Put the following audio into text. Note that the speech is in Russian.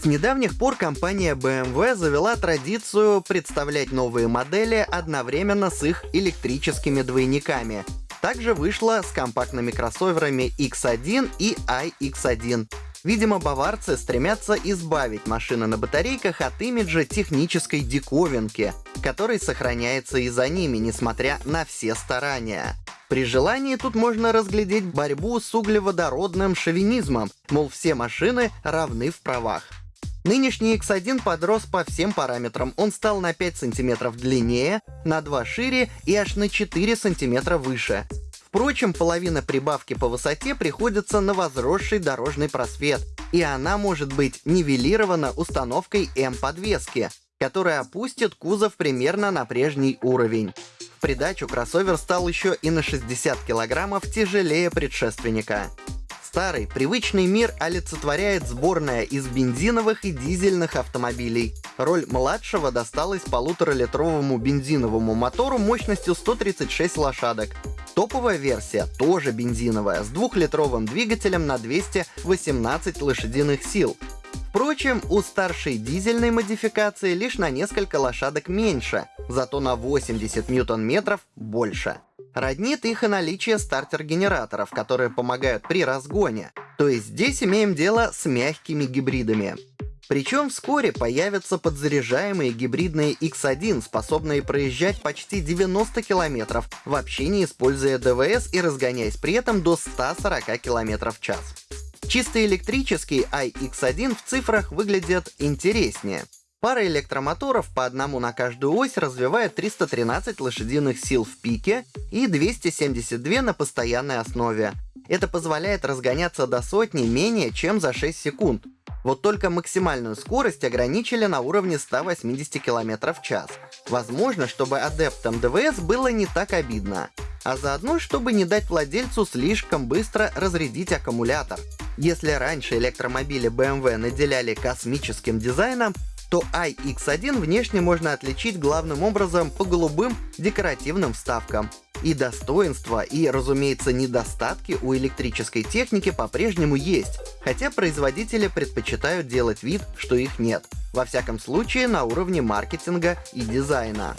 С недавних пор компания BMW завела традицию представлять новые модели одновременно с их электрическими двойниками. Также вышла с компактными кроссоверами X1 и iX1. Видимо, баварцы стремятся избавить машины на батарейках от имиджа технической диковинки, который сохраняется и за ними, несмотря на все старания. При желании тут можно разглядеть борьбу с углеводородным шовинизмом, мол, все машины равны в правах. Нынешний X1 подрос по всем параметрам. Он стал на 5 см длиннее, на 2 шире и аж на 4 см выше. Впрочем, половина прибавки по высоте приходится на возросший дорожный просвет, и она может быть нивелирована установкой М-подвески, которая опустит кузов примерно на прежний уровень. В придачу кроссовер стал еще и на 60 килограммов тяжелее предшественника. Старый, привычный мир олицетворяет сборная из бензиновых и дизельных автомобилей. Роль младшего досталась полуторалитровому бензиновому мотору мощностью 136 лошадок. Топовая версия тоже бензиновая, с двухлитровым двигателем на 218 лошадиных сил. Впрочем, у старшей дизельной модификации лишь на несколько лошадок меньше, зато на 80 ньютон-метров больше. Роднит их и наличие стартер-генераторов, которые помогают при разгоне. То есть здесь имеем дело с мягкими гибридами. Причем вскоре появятся подзаряжаемые гибридные X1, способные проезжать почти 90 км, вообще не используя ДВС и разгоняясь при этом до 140 км в час. Чисто электрический iX1 в цифрах выглядит интереснее. Пара электромоторов по одному на каждую ось развивает 313 лошадиных сил в пике и 272 на постоянной основе. Это позволяет разгоняться до сотни менее чем за 6 секунд. Вот только максимальную скорость ограничили на уровне 180 км в час. Возможно, чтобы адептам ДВС было не так обидно. А заодно, чтобы не дать владельцу слишком быстро разрядить аккумулятор. Если раньше электромобили BMW наделяли космическим дизайном, то iX1 внешне можно отличить главным образом по голубым декоративным вставкам. И достоинства, и, разумеется, недостатки у электрической техники по-прежнему есть, хотя производители предпочитают делать вид, что их нет. Во всяком случае, на уровне маркетинга и дизайна.